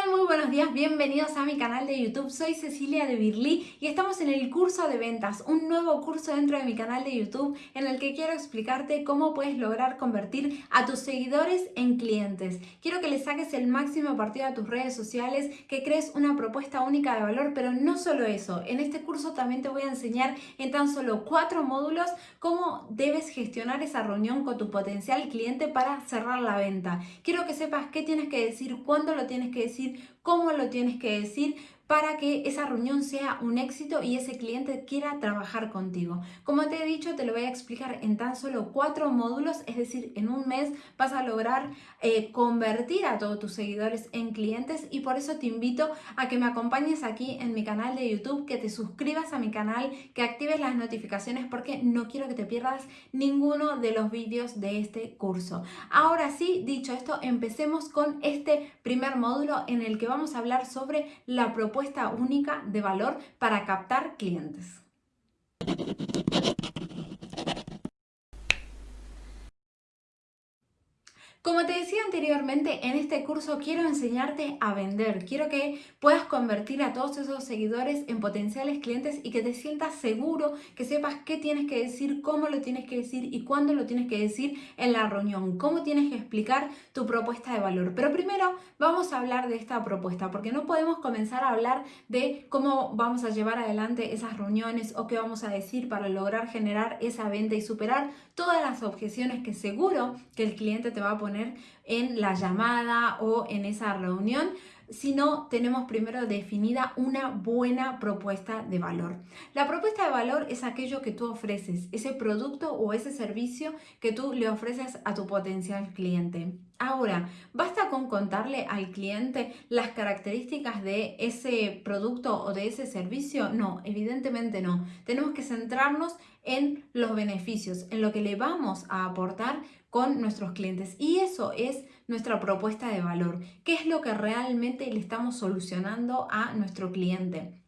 tal? Muy buenos días, bienvenidos a mi canal de YouTube. Soy Cecilia de Birly y estamos en el curso de ventas, un nuevo curso dentro de mi canal de YouTube en el que quiero explicarte cómo puedes lograr convertir a tus seguidores en clientes. Quiero que le saques el máximo partido a tus redes sociales, que crees una propuesta única de valor, pero no solo eso. En este curso también te voy a enseñar en tan solo cuatro módulos cómo debes gestionar esa reunión con tu potencial cliente para cerrar la venta. Quiero que sepas qué tienes que decir, cuándo lo tienes que decir cómo lo tienes que decir para que esa reunión sea un éxito y ese cliente quiera trabajar contigo. Como te he dicho, te lo voy a explicar en tan solo cuatro módulos, es decir, en un mes vas a lograr eh, convertir a todos tus seguidores en clientes y por eso te invito a que me acompañes aquí en mi canal de YouTube, que te suscribas a mi canal, que actives las notificaciones porque no quiero que te pierdas ninguno de los vídeos de este curso. Ahora sí, dicho esto, empecemos con este primer módulo en el que vamos a hablar sobre la propuesta única de valor para captar clientes. Como te decía anteriormente, en este curso quiero enseñarte a vender. Quiero que puedas convertir a todos esos seguidores en potenciales clientes y que te sientas seguro, que sepas qué tienes que decir, cómo lo tienes que decir y cuándo lo tienes que decir en la reunión, cómo tienes que explicar tu propuesta de valor. Pero primero vamos a hablar de esta propuesta, porque no podemos comenzar a hablar de cómo vamos a llevar adelante esas reuniones o qué vamos a decir para lograr generar esa venta y superar todas las objeciones que seguro que el cliente te va a poner en la llamada o en esa reunión, sino tenemos primero definida una buena propuesta de valor. La propuesta de valor es aquello que tú ofreces, ese producto o ese servicio que tú le ofreces a tu potencial cliente. Ahora, ¿basta con contarle al cliente las características de ese producto o de ese servicio? No, evidentemente no. Tenemos que centrarnos en los beneficios, en lo que le vamos a aportar con nuestros clientes. Y eso es nuestra propuesta de valor. ¿Qué es lo que realmente le estamos solucionando a nuestro cliente?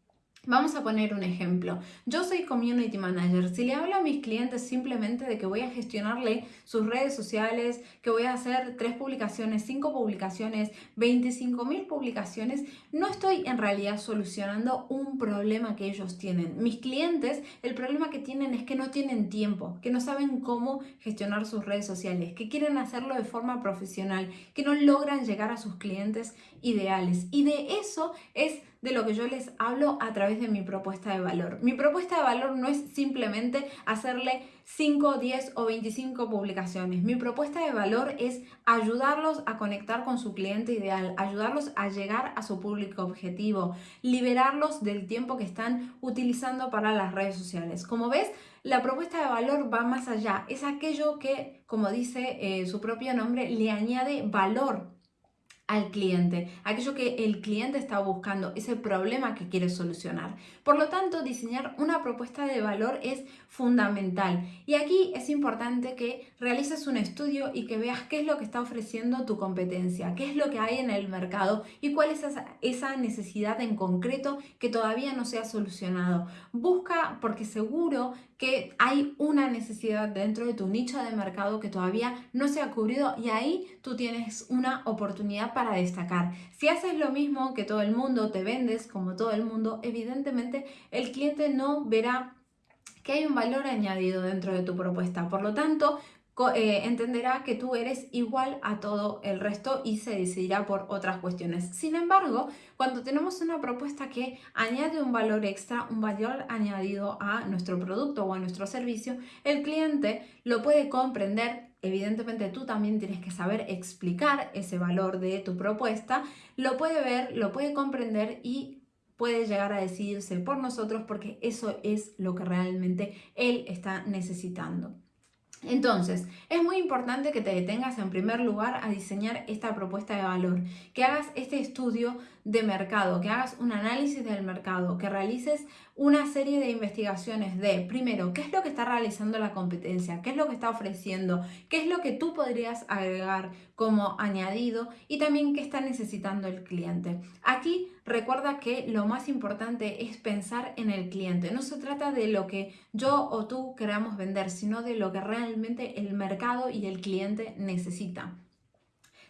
Vamos a poner un ejemplo. Yo soy Community Manager. Si le hablo a mis clientes simplemente de que voy a gestionarle sus redes sociales, que voy a hacer tres publicaciones, cinco publicaciones, 25 mil publicaciones, no estoy en realidad solucionando un problema que ellos tienen. Mis clientes, el problema que tienen es que no tienen tiempo, que no saben cómo gestionar sus redes sociales, que quieren hacerlo de forma profesional, que no logran llegar a sus clientes ideales. Y de eso es de lo que yo les hablo a través de mi propuesta de valor. Mi propuesta de valor no es simplemente hacerle 5, 10 o 25 publicaciones. Mi propuesta de valor es ayudarlos a conectar con su cliente ideal, ayudarlos a llegar a su público objetivo, liberarlos del tiempo que están utilizando para las redes sociales. Como ves, la propuesta de valor va más allá. Es aquello que, como dice eh, su propio nombre, le añade valor al cliente, aquello que el cliente está buscando, ese problema que quiere solucionar. Por lo tanto, diseñar una propuesta de valor es fundamental. Y aquí es importante que realices un estudio y que veas qué es lo que está ofreciendo tu competencia, qué es lo que hay en el mercado y cuál es esa, necesidad en concreto que todavía no se ha solucionado. Busca, porque seguro que hay una necesidad dentro de tu nicho de mercado que todavía no se ha cubrido y ahí tú tienes una oportunidad para destacar. Si haces lo mismo que todo el mundo, te vendes como todo el mundo, evidentemente el cliente no verá que hay un valor añadido dentro de tu propuesta. Por lo tanto, eh, entenderá que tú eres igual a todo el resto y se decidirá por otras cuestiones. Sin embargo, cuando tenemos una propuesta que añade un valor extra, un valor añadido a nuestro producto o a nuestro servicio, el cliente lo puede comprender. Evidentemente tú también tienes que saber explicar ese valor de tu propuesta, lo puede ver, lo puede comprender y puede llegar a decidirse por nosotros porque eso es lo que realmente él está necesitando. Entonces, es muy importante que te detengas en primer lugar a diseñar esta propuesta de valor, que hagas este estudio de mercado, que hagas un análisis del mercado, que realices una serie de investigaciones de, primero, qué es lo que está realizando la competencia, qué es lo que está ofreciendo, qué es lo que tú podrías agregar como añadido y también qué está necesitando el cliente. Aquí recuerda que lo más importante es pensar en el cliente. No se trata de lo que yo o tú queramos vender, sino de lo que realmente el mercado y el cliente necesita.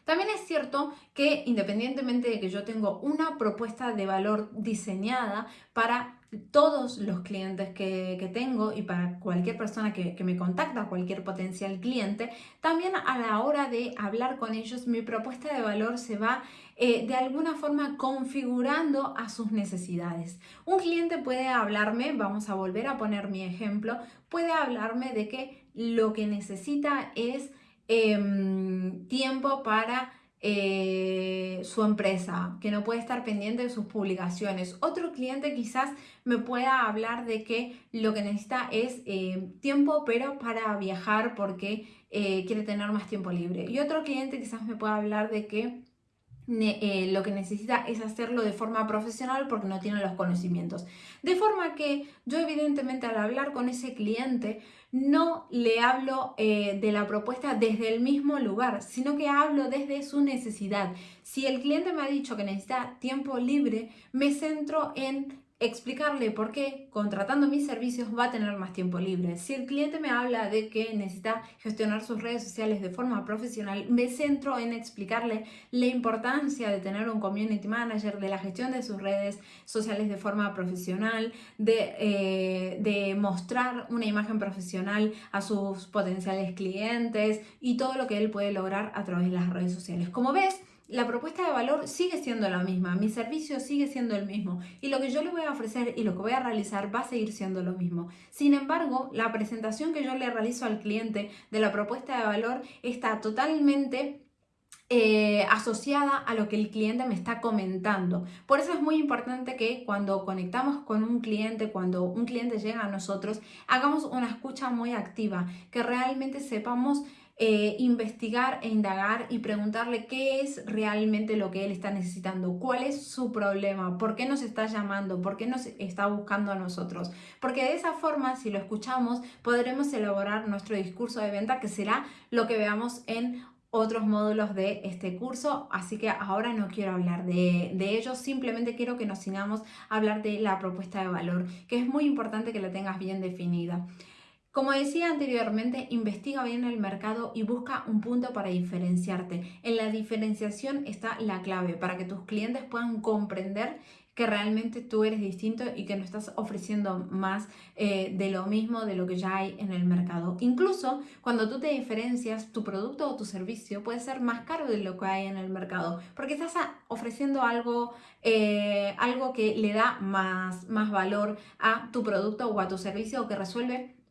También es cierto que independientemente de que yo tengo una propuesta de valor diseñada para todos los clientes que, tengo y para cualquier persona que, me contacta, cualquier potencial cliente, también a la hora de hablar con ellos, mi propuesta de valor se va eh, de alguna forma configurando a sus necesidades. Un cliente puede hablarme, vamos a volver a poner mi ejemplo, puede hablarme de que lo que necesita es em, tiempo para eh, su empresa, que no puede estar pendiente de sus publicaciones. Otro cliente quizás me pueda hablar de que lo que necesita es eh, tiempo, pero para viajar porque eh, quiere tener más tiempo libre. Y otro cliente quizás me pueda hablar de que lo que necesita es hacerlo de forma profesional porque no tiene los conocimientos. De forma que yo evidentemente al hablar con ese cliente no le hablo eh, de la propuesta desde el mismo lugar, sino que hablo desde su necesidad. Si el cliente me ha dicho que necesita tiempo libre, me centro en explicarle por qué contratando mis servicios va a tener más tiempo libre. Si el cliente me habla de que necesita gestionar sus redes sociales de forma profesional, me centro en explicarle la importancia de tener un community manager, de la gestión de sus redes sociales de forma profesional, de, eh, de mostrar una imagen profesional a sus potenciales clientes y todo lo que él puede lograr a través de las redes sociales. Como ves, la propuesta de valor sigue siendo la misma, mi servicio sigue siendo el mismo y lo que yo le voy a ofrecer y lo que voy a realizar va a seguir siendo lo mismo. Sin embargo, la presentación que yo le realizo al cliente de la propuesta de valor está totalmente eh, asociada a lo que el cliente me está comentando. Por eso es muy importante que cuando conectamos con un cliente, cuando un cliente llega a nosotros, hagamos una escucha muy activa, que realmente sepamos eh, investigar e indagar y preguntarle qué es realmente lo que él está necesitando, cuál es su problema, por qué nos está llamando, por qué nos está buscando a nosotros. Porque de esa forma, si lo escuchamos, podremos elaborar nuestro discurso de venta que será lo que veamos en otros módulos de este curso, así que ahora no quiero hablar de, de ellos, simplemente quiero que nos sigamos a hablar de la propuesta de valor, que es muy importante que la tengas bien definida. Como decía anteriormente, investiga bien el mercado y busca un punto para diferenciarte. En la diferenciación está la clave para que tus clientes puedan comprender que realmente tú eres distinto y que no estás ofreciendo más eh, de lo mismo de lo que ya hay en el mercado. Incluso cuando tú te diferencias, tu producto o tu servicio puede ser más caro de lo que hay en el mercado, porque estás ofreciendo algo, eh, algo que le da más, más valor a tu producto o a tu servicio o que resuelve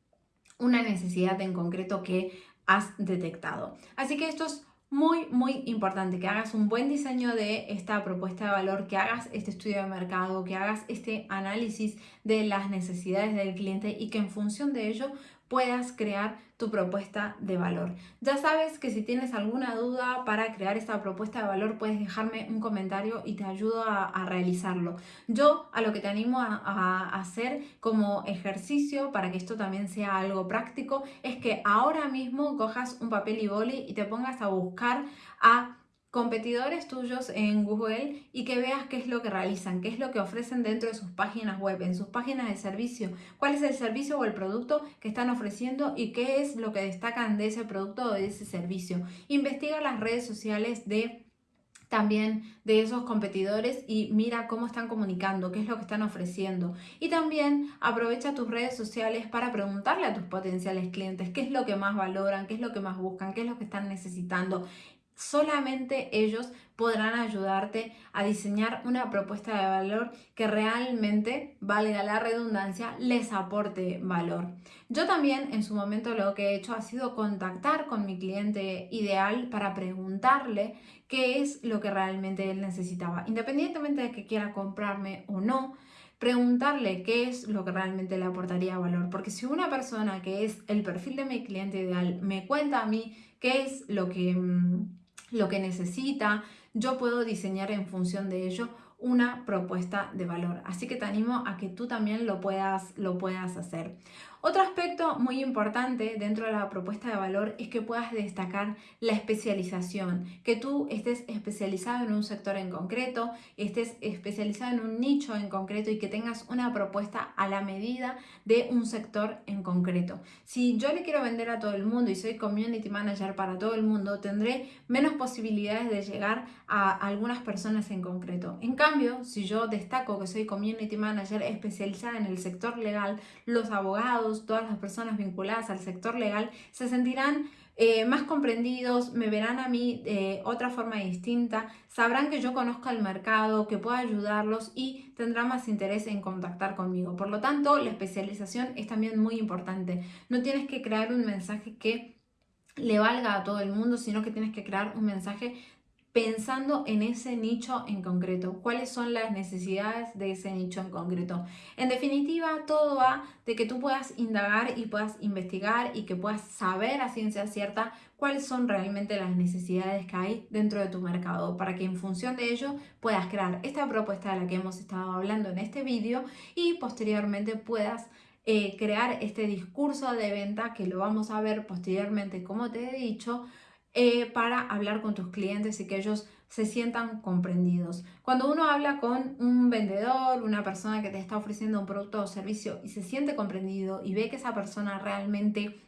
una necesidad en concreto que has detectado. Así que esto es muy, muy importante que hagas un buen diseño de esta propuesta de valor, que hagas este estudio de mercado, que hagas este análisis de las necesidades del cliente y que en función de ello puedas crear tu propuesta de valor. Ya sabes que si tienes alguna duda para crear esta propuesta de valor puedes dejarme un comentario y te ayudo a, realizarlo. Yo a lo que te animo a, hacer como ejercicio para que esto también sea algo práctico es que ahora mismo cojas un papel y boli y te pongas a buscar a competidores tuyos en Google y que veas qué es lo que realizan, qué es lo que ofrecen dentro de sus páginas web, en sus páginas de servicio, cuál es el servicio o el producto que están ofreciendo y qué es lo que destacan de ese producto o de ese servicio. Investiga las redes sociales de también de esos competidores y mira cómo están comunicando, qué es lo que están ofreciendo. Y también aprovecha tus redes sociales para preguntarle a tus potenciales clientes qué es lo que más valoran, qué es lo que más buscan, qué es lo que están necesitando solamente ellos podrán ayudarte a diseñar una propuesta de valor que realmente, valga la redundancia, les aporte valor. Yo también en su momento lo que he hecho ha sido contactar con mi cliente ideal para preguntarle qué es lo que realmente él necesitaba, independientemente de que quiera comprarme o no preguntarle qué es lo que realmente le aportaría valor. Porque si una persona que es el perfil de mi cliente ideal me cuenta a mí qué es lo que mm, lo que necesita, yo puedo diseñar en función de ello una propuesta de valor. Así que te animo a que tú también lo puedas, lo puedas hacer. Otro aspecto muy importante dentro de la propuesta de valor es que puedas destacar la especialización, que tú estés especializado en un sector en concreto, estés especializado en un nicho en concreto y que tengas una propuesta a la medida de un sector en concreto. Si yo le quiero vender a todo el mundo y soy community manager para todo el mundo, tendré menos posibilidades de llegar a algunas personas en concreto. En cambio, si yo destaco que soy community manager especializada en el sector legal, los abogados, todas las personas vinculadas al sector legal, se sentirán eh, más comprendidos, me verán a mí de otra forma distinta, sabrán que yo conozco el mercado, que puedo ayudarlos y tendrán más interés en contactar conmigo. Por lo tanto, la especialización es también muy importante. No tienes que crear un mensaje que le valga a todo el mundo, sino que tienes que crear un mensaje pensando en ese nicho en concreto, cuáles son las necesidades de ese nicho en concreto. En definitiva, todo va de que tú puedas indagar y puedas investigar y que puedas saber a ciencia cierta cuáles son realmente las necesidades que hay dentro de tu mercado para que en función de ello puedas crear esta propuesta de la que hemos estado hablando en este vídeo y posteriormente puedas eh, crear este discurso de venta que lo vamos a ver posteriormente como te he dicho eh, para hablar con tus clientes y que ellos se sientan comprendidos. Cuando uno habla con un vendedor, una persona que te está ofreciendo un producto o servicio y se siente comprendido y ve que esa persona realmente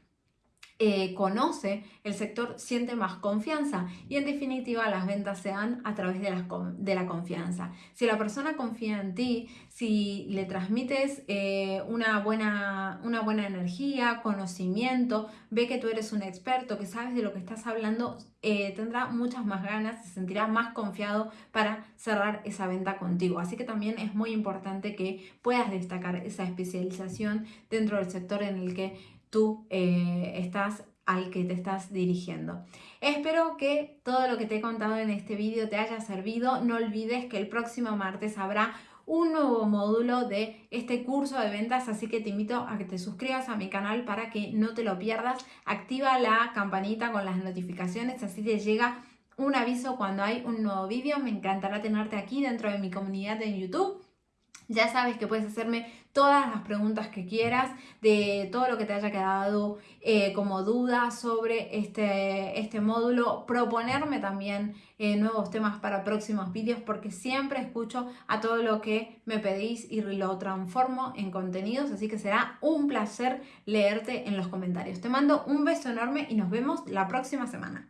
eh, conoce el sector, siente más confianza y en definitiva las ventas se dan a través de la, de la confianza. Si la persona confía en ti, si le transmites eh, una, buena, una buena energía, conocimiento, ve que tú eres un experto, que sabes de lo que estás hablando, eh, tendrá muchas más ganas, se sentirá más confiado para cerrar esa venta contigo. Así que también es muy importante que puedas destacar esa especialización dentro del sector en el que tú eh, estás al que te estás dirigiendo. Espero que todo lo que te he contado en este vídeo te haya servido. No olvides que el próximo martes habrá un nuevo módulo de este curso de ventas, así que te invito a que te suscribas a mi canal para que no te lo pierdas. Activa la campanita con las notificaciones, así te llega un aviso cuando hay un nuevo vídeo. Me encantará tenerte aquí dentro de mi comunidad en YouTube ya sabes que puedes hacerme todas las preguntas que quieras de todo lo que te haya quedado eh, como duda sobre este, este módulo, proponerme también eh, nuevos temas para próximos vídeos porque siempre escucho a todo lo que me pedís y lo transformo en contenidos, así que será un placer leerte en los comentarios. Te mando un beso enorme y nos vemos la próxima semana.